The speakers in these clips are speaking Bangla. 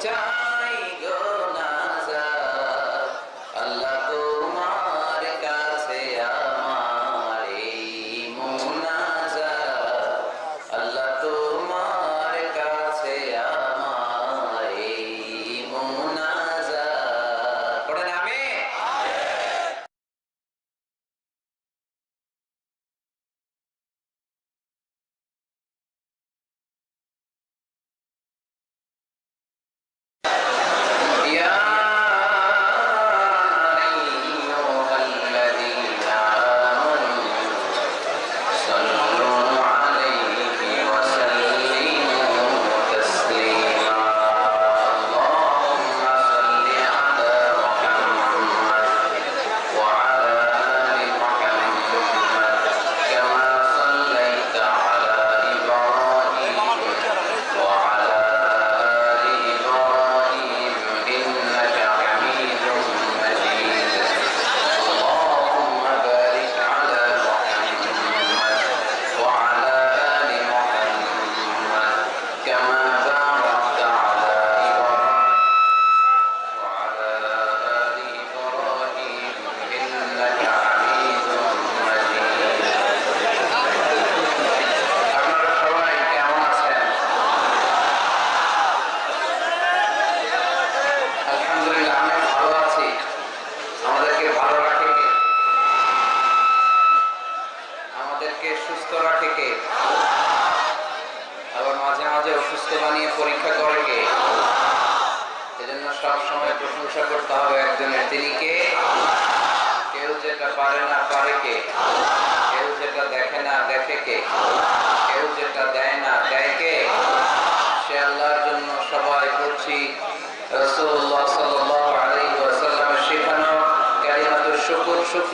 Tchau.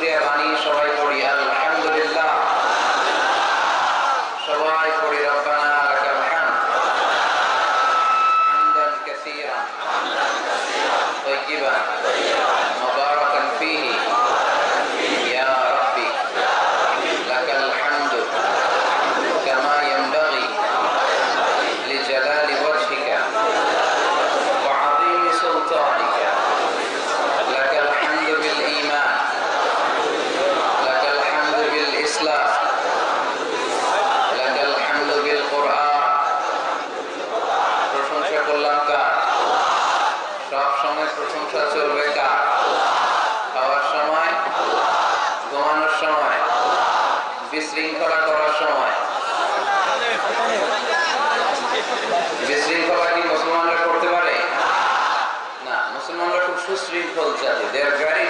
dear Vani মুসলমানরা করতে পারে? না, মুসলমানরা খুব সুশৃঙ্খল জাতি। দে আর ভেরি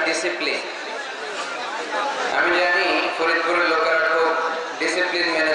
আমি জানি ফরিদপুরের লোকেরা খুব ডিসিপ্লিন মেনে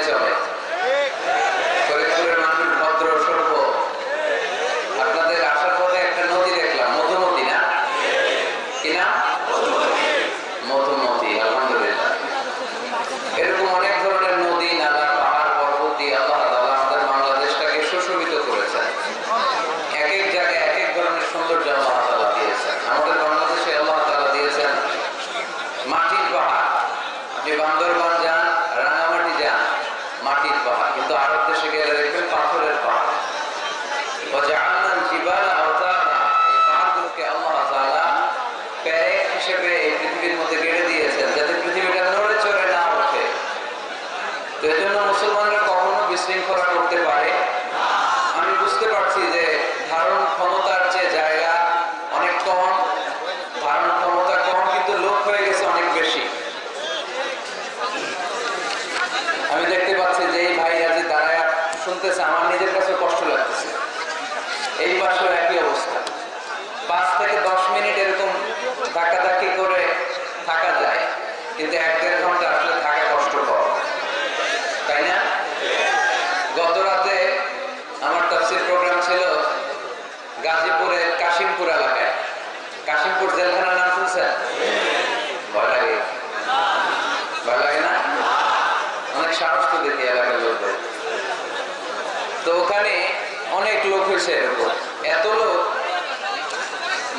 জন্য মুসলমানরা কখনো বিশৃঙ্খলা করতে পারে আমি বুঝতে পারছি যে ধারণ ক্ষমতার যে জায়গা অনেক কম ধারণ ক্ষমতা কম কিন্তু লোক হয়ে গেছে অনেক বেশি আমি দেখতে পাচ্ছি যে এই ভাইরা যে দাঁড়ায় শুনতেছে আমার নিজের কাছে কষ্ট লাগতেছে এই পাশেও একই অবস্থা পাঁচ থেকে দশ মিনিট এরকম ধাক্কাধাক্কি করে থাকা যায় কিন্তু এক দেড় ঘণ্টা আসলে থাকা কষ্টকর তাই না গত রাতে আমার তাফসির প্রোগ্রাম ছিল গাজীপুরের কাশিমপুর এলাকায়। কাশিমপুর জেলখানার নাম শুনছেন? এত লোক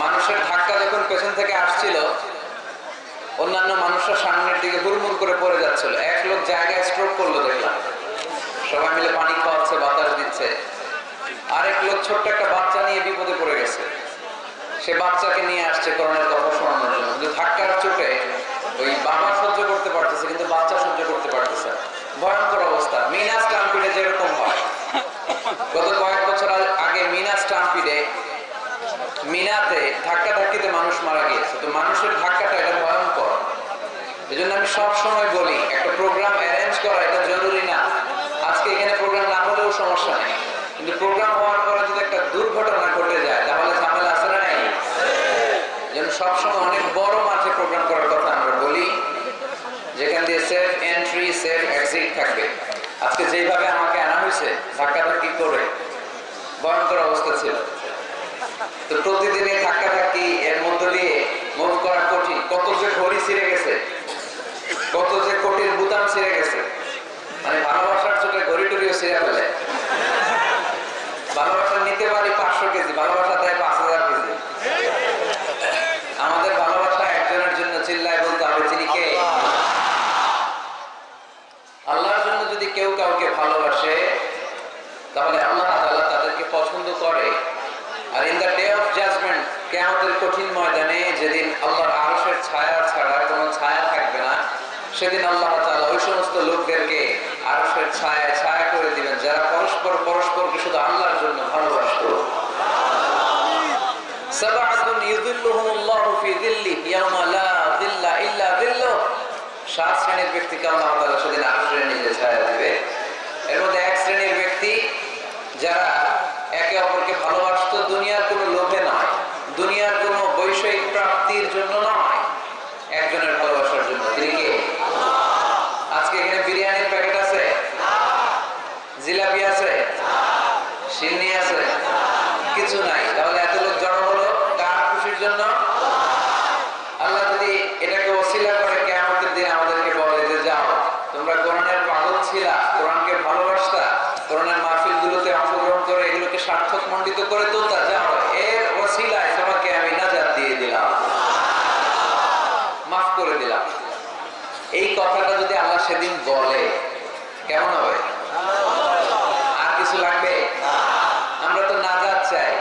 মানুষের ধাক্কা পেছন থেকে আসছিল, অন্যান্য মানুষরা সামনের দিকে করে এক লোক জায়গায় করল সবাই মিলে পানি খাওয়াচ্ছে, বাতাস দিচ্ছে। আরেক লোক ছোট্ট একটা বাচ্চা নিয়ে বিপদে পড়ে গেছে। সে বাচ্চাকে নিয়ে আসছে করোনার কথা শোনানোর জন্য। কিন্তু ধাক্কার চোটে ওই বাবা সহ্য করতে পারতেছে, কিন্তু বাচ্চা সহ্য করতে পারতেছে ভয়ঙ্কর অবস্থা। মিনাস স্টাম্পিডে যেরকম হয়। গত কয়েক বছর আগে মিনাস স্টাম্পিডে মিনাতে ধাক্কা ধাক্কিতে মানুষ মারা গিয়েছে। তো মানুষের ধাক্কাটা এটা ভয়ঙ্কর। এই আমি সব সময় বলি একটা প্রোগ্রাম অ্যারেঞ্জ করা এটা জরুরি না আজকে এখানে প্রোগ্রাম না হলেও সমস্যা নেই কিন্তু প্রোগ্রাম হওয়ার পরে যদি একটা দুর্ঘটনা ঘটে যায় তাহলে ঝামেলা আছে না নাই যেন সবসময় অনেক বড় মাঠে প্রোগ্রাম করার কথা আমরা বলি, যেখান দিয়ে সেফ এন্ট্রি সেফ এক্সিট থাকবে। আজকে যেভাবে আমাকে আনা হয়েছে, ধাক্কা ধাক্কি করে, ভয়ঙ্কর অবস্থা ছিল। তো প্রতিদিনে ধাক্কা ধাক্কি এর মধ্য দিয়ে মুভ করা কঠিন। কত যে ঘড়ি ছিঁড়ে গেছে কত যে কোটির বুতাম ছিঁড়ে গেছে মানে ভালোবাসার চোখে ঘড়ি টড়িও ছিঁড়ে ফেলে ভালোবাসা নিতে পারি পাঁচশো কেজি ভালোবাসা দেয় পাঁচ হাজার কেজি আমাদের ভালোবাসা একজনের জন্য চিল্লায় বলতে হবে তিনি কে আল্লাহর জন্য যদি কেউ কাউকে ভালোবাসে তাহলে আল্লাহ তাআলা তাদেরকে পছন্দ করে আর in the day of judgement কেয়ামতের কঠিন ময়দানে যেদিন আল্লাহর আরশের ছায়া ছাড়া কোনো ছায়া থাকবে না সেদিন আল্লাহ ওই সমস্ত লোকদেরকে আরশের ছায়া ছায়া করে দিবেন, যারা পরস্পর পরস্পরকে শুধু আল্লাহর জন্য ভালোবাসতো। সাত শ্রেণির ছায়া দিবে। এর মধ্যে এক শ্রেণির ব্যক্তি যারা একে অপরকে ভালোবাসতো, দুনিয়ার কোনো উপকৃত করে তো তা জানো, এর ওসিলায় তোমাকে আমি নাজার দিয়ে দিলাম। মাফ করে দিলাম। এই কথাটা যদি আল্লাহ সেদিন বলে, কেমন হবে? আর কিছু লাগবে? আমরা তো নাজাত চাই।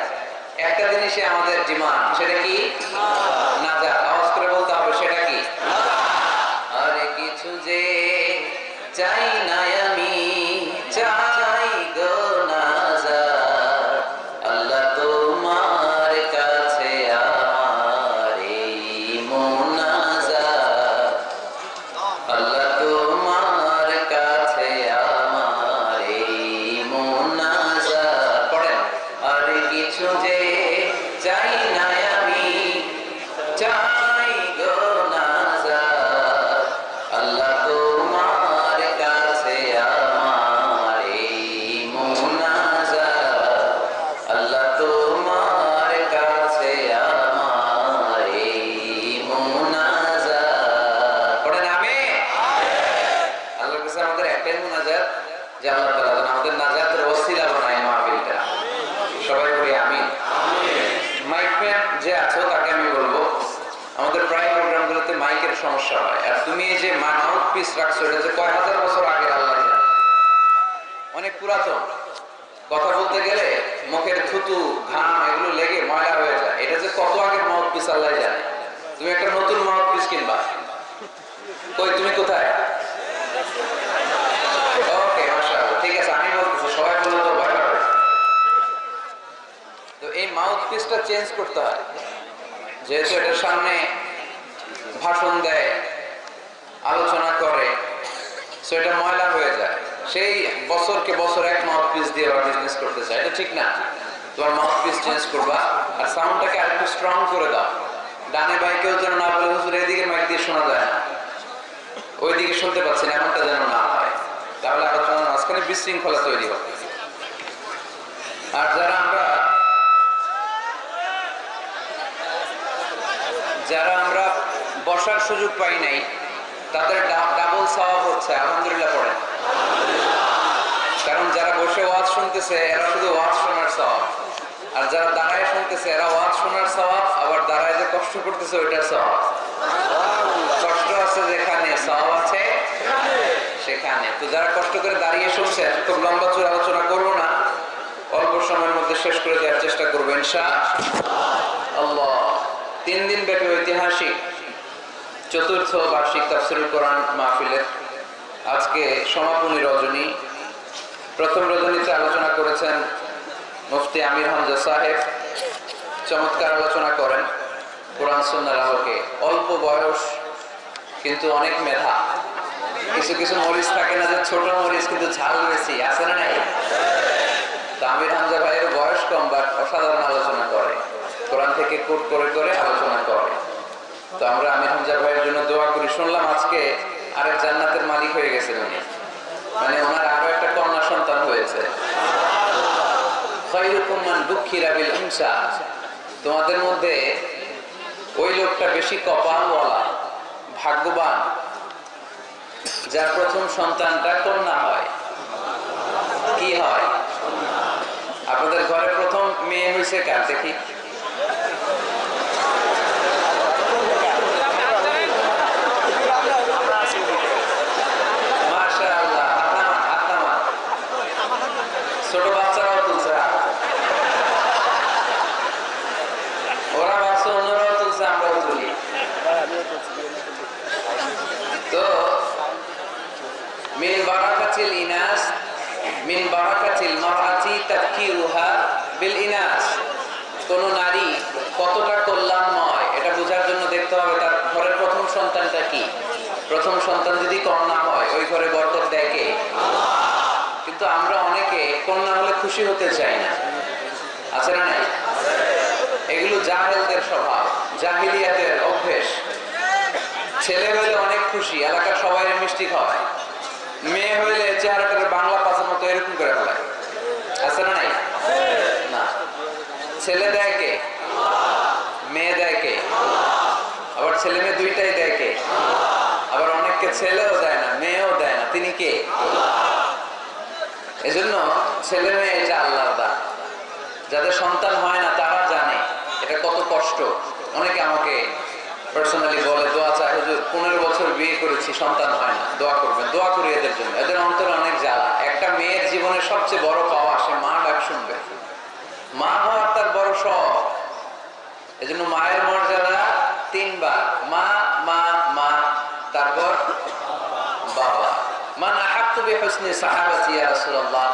একটা জিনিসে আমাদের ডিমান্ড, সেটা কি? ningún সমস্যা হয় আর তুমি এই যে মাউথ পিস রাখছো, এটা যে কয় হাজার বছর আগে আল্লাহ অনেক পুরাতন। কথা বলতে গেলে মুখের থুতু, ঘাম এগুলো লেগে ময়লা হয়ে যায়। এটা যে কত আগের মাউথ পিস আল্লাহ জানে। তুমি একটা নতুন মাউথ পিস কিনবা। কই, তুমি কোথায়? এই মাউথ পিসটা চেঞ্জ করতে হয়। যেহেতু এটার সামনে ভাষণ দেয়, আলোচনা করে সো এটা ময়লা হয়ে যায়। সেই বছরকে বছর এক মাউথ পিস দিয়ে ওরা বিজনেস করতে চায়। এটা ঠিক না। তোমার মাউথ পিস চেঞ্জ করবা, আর সাউন্ডটাকে আরেকটু স্ট্রং করে দাও। ডানে বাই কেউ যেন না বলে, হুজুর, এদিকে মাইক দিয়ে শোনা যায় না। ওইদিকে শুনতে পাচ্ছেন এমনটা যেন না হয়। তাহলে আলোচনার মাঝখানে বিশৃঙ্খলা তৈরি হবে। আর যারা আমরা যারা আমরা বসার সুযোগ পাই নাই। তাদের ডাবল সওয়াব হচ্ছে, আলহামদুলিল্লাহ পড়েন। কারণ যারা বসে ওয়াজ শুনতেছে, এরা শুধু ওয়াজ শোনার সওয়াব। আর যারা দাঁড়ায় শুনতেছে, এরা ওয়াজ শোনার সওয়াব, আবার দাঁড়ায় যে কষ্ট করতেছে, ওইটার সওয়াব। কষ্ট আছে যেখানে, সওয়াব আছে সেখানে। তো যারা কষ্ট করে দাঁড়িয়ে শুনছেন খুব লম্বা চুর আলোচনা করব না। অল্প সময়ের মধ্যে শেষ করে দেওয়ার চেষ্টা করবেন ইনশা আল্লাহ। তিন দিন ব্যাপী ঐতিহাসিক চতুর্থ বার্ষিক তাফসিরুল কোরআন মাহফিলের আজকে সমাপনী রজনী। প্রথম রজনীতে আলোচনা করেছেন মুফতি আমির হামজা সাহেব। চমৎকার আলোচনা করেন কোরআন সুন্নার আলোকে। অল্প বয়স, কিন্তু অনেক মেধা। কিছু কিছু মরিচ থাকে না যে ছোট মরিচ, কিন্তু ঝাল বেশি, আছে না নাই? আমির হামজা ভাইয়ের বয়স কম বাট অসাধারণ আলোচনা করে। কোরআন থেকে কোট করে করে আলোচনা করে। তো আমরা আমির হামজা ভাইয়ের জন্য দোয়া করি। শুনলাম আজকে আরেক জান্নাতের মালিক হয়ে গেছেন উনি। মানে ওনার আরও একটা কন্যা সন্তান হয়েছে। তোমাদের মধ্যে ওই লোকটা বেশি কপালওয়ালা, ভাগ্যবান, যার প্রথম সন্তানটা কন্যা হয়। কি হয়? আপনাদের ঘরে প্রথম মেয়ে হয়েছে কার দেখি মাশাআল্লাহ, হাত নামান, হাত নামান। ছোট বাচ্চারাও তুলছে হাত। ওরা ভাবছে অন্যরাও তুলি তো, মিন বারাকাতিল ইনাস, মিন বারাকাতিল মারআতি তাফকিরুহা বিল ইনাস। কোন নারী কতটা কল্যাণময়, এটা বোঝার জন্য দেখতে হবে তার ঘরের প্রথম সন্তানটা কি। প্রথম সন্তান যদি কন্যা হয়, ওই ঘরে বরকত কে? কিন্তু আমরা অনেকে কন্যা হলে খুশি হতে চাই না। আছে না নাই? এগুলো জাহেলদের স্বভাব। জাহিলিয়াতের অভ্যেস। ছেলে হইলে অনেক খুশি, এলাকার সবাই মিষ্টি খাওয়ায় মেয়ে হইলে চেহারাটাকে বাংলা পাশের মতো এরকম করে ফেলায় আছে না নাই? না। ছেলে দেয় কে? মেয়ে দেয় কে? আবার ছেলে মেয়ে দুইটাই দেয় কে? আবার অনেককে ছেলেও দেয় না, মেয়েও দেয় না। তিনি কে? এজন্য ছেলে মেয়ে এটা আল্লাহর দান। যাদের সন্তান হয় না, তারা জানে এটা কত কষ্ট। অনেকে আমাকে পার্সোনালি বলে, দোয়া চায় হুজুর, পনেরো বছর বিয়ে করেছি, সন্তান হয় না, দোয়া করবেন, দোয়া করি এদের জন্য। এদের অন্তরে অনেক জ্বালা। একটা মেয়ের জীবনের সবচেয়ে বড় পাওয়া সে মা ডাক শুনবে। মা হওয়ার তার বড় শখ। এজন্য মায়ের মর্যাদা তিনবার। মা মা মা, তারপর বাবা। মান আহাক্কু বিহুসনি সাহাবাতি ইয়া রাসূলুল্লাহ।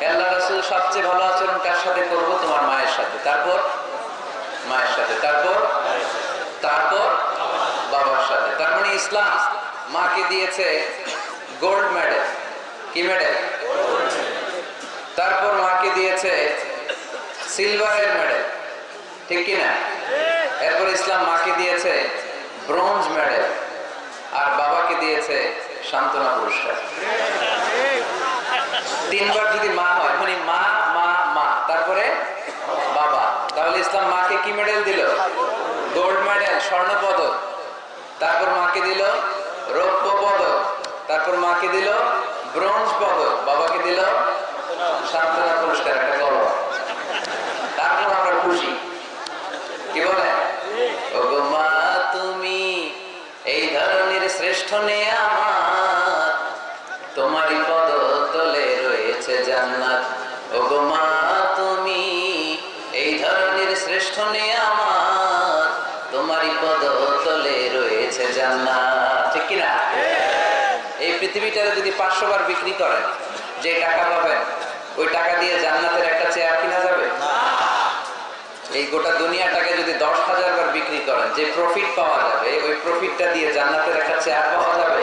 হে আল্লাহ রাসূল সবচেয়ে ভালো আচরণ কার সাথে করব? তোমার মায়ের সাথে। তারপর মায়ের সাথে, তারপর? তারপর? বাবার সাথে। তার মানে ইসলাম মাকে দিয়েছে গোল্ড মেডেল। কি মেডেল? তারপর মাকে দিয়েছে সিলভারের মেডেল। ঠিক কি না? এরপর ইসলাম মাকে দিয়েছে ব্রোঞ্জ মেডেল। আর বাবাকে দিয়েছে সান্ত্বনা পুরস্কার। তিনবার যদি মা হয় মানে মা মা মা তারপরে বাবা তাহলে ইসলাম মাকে কি মেডেল দিল? গোল্ড মেডেল স্বর্ণ পদক। তারপর মাকে দিল রৌপ্য পদক। তারপর মাকে দিল ব্রোঞ্জ পদক। বাবাকে দিল পুরস্কার, একটা গর্ব। তারপর আমরা খুশি। কি বলে? মা, তুমি এই ধরনের শ্রেষ্ঠ আমার তোমারই পদ তলে রয়েছে জান্নাত। ওগো মা পৃথিবীটারে যদি পাঁচশো বার বিক্রি করেন যে টাকা পাবেন ওই টাকা দিয়ে জান্নাতের একটা চেয়ার কিনা যাবে? এই গোটা দুনিয়াটাকে যদি দশ হাজার বার বিক্রি করেন যে প্রফিট পাওয়া যাবে ওই প্রফিটটা দিয়ে জান্নাতের একটা চেয়ার পাওয়া যাবে?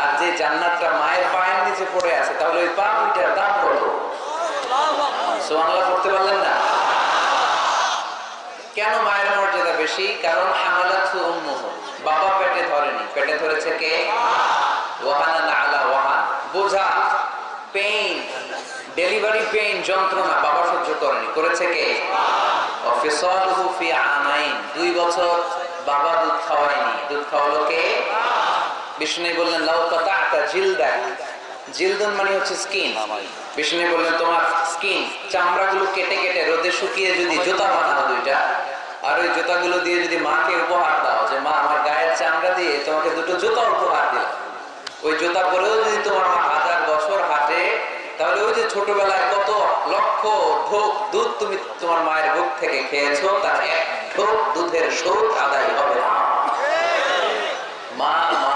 আর যে জান্নাতটা মায়ের পায়ের নিচে পড়ে আছে তাহলে ওই পা দুইটার দাম কত? সোয়াংলা করতে পারলেন না? কেন মায়ের মর্যাদা বেশি? কারণ হামালাত বাবা পেটে ধরেনি। পেটে ধরেছে কে? বললেন মানে স্কিন চামড়াগুলো কেটে কেটে রোদে শুকিয়ে যদি জুতা বানাও দুইটা, আর ওই জুতাগুলো দিয়ে যদি মাকে উপহার দাও, যে মা, আমার গায়ের চামড়া দিয়ে তোমাকে দুটো জুতা উপহার দিলাম। ওই জুতা পরেও যদি তোমার মা হাজার বছর হাঁটে, তাহলে ওই যে ছোটবেলায় কত লক্ষ ঢোক দুধ তুমি তোমার মায়ের বুক থেকে খেয়েছো, তার এক ঢোক দুধের শোধ আদায় হবে না। মা মা